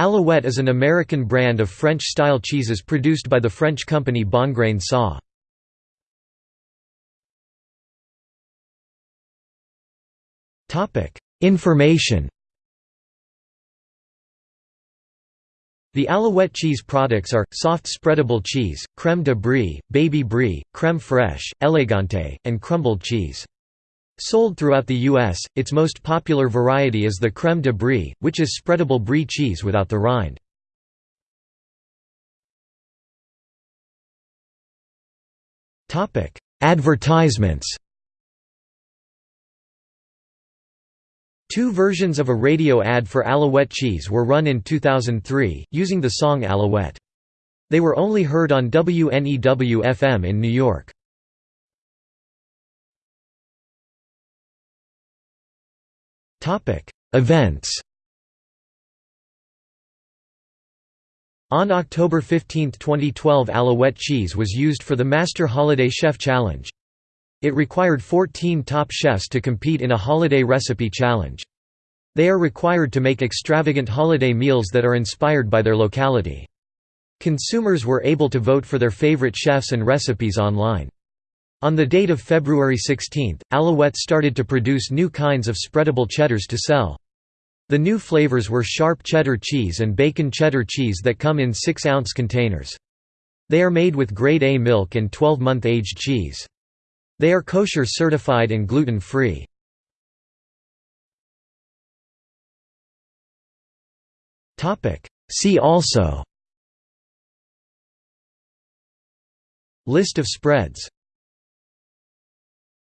Alouette is an American brand of French-style cheeses produced by the French company Bongrain Sa. Information The Alouette cheese products are, soft spreadable cheese, crème de brie, baby brie, crème fraîche, elegante, and crumbled cheese. Sold throughout the U.S., its most popular variety is the crème de brie, which is spreadable brie cheese without the rind. Advertisements Two versions of a radio ad for Alouette cheese were run in 2003, using the song Alouette. They were only heard on WNEW-FM in New York. Events On October 15, 2012 Alouette cheese was used for the Master Holiday Chef Challenge. It required 14 top chefs to compete in a holiday recipe challenge. They are required to make extravagant holiday meals that are inspired by their locality. Consumers were able to vote for their favorite chefs and recipes online. On the date of February 16, Alouette started to produce new kinds of spreadable cheddars to sell. The new flavors were sharp cheddar cheese and bacon cheddar cheese that come in 6-ounce containers. They are made with grade A milk and 12-month aged cheese. They are kosher certified and gluten-free. See also List of spreads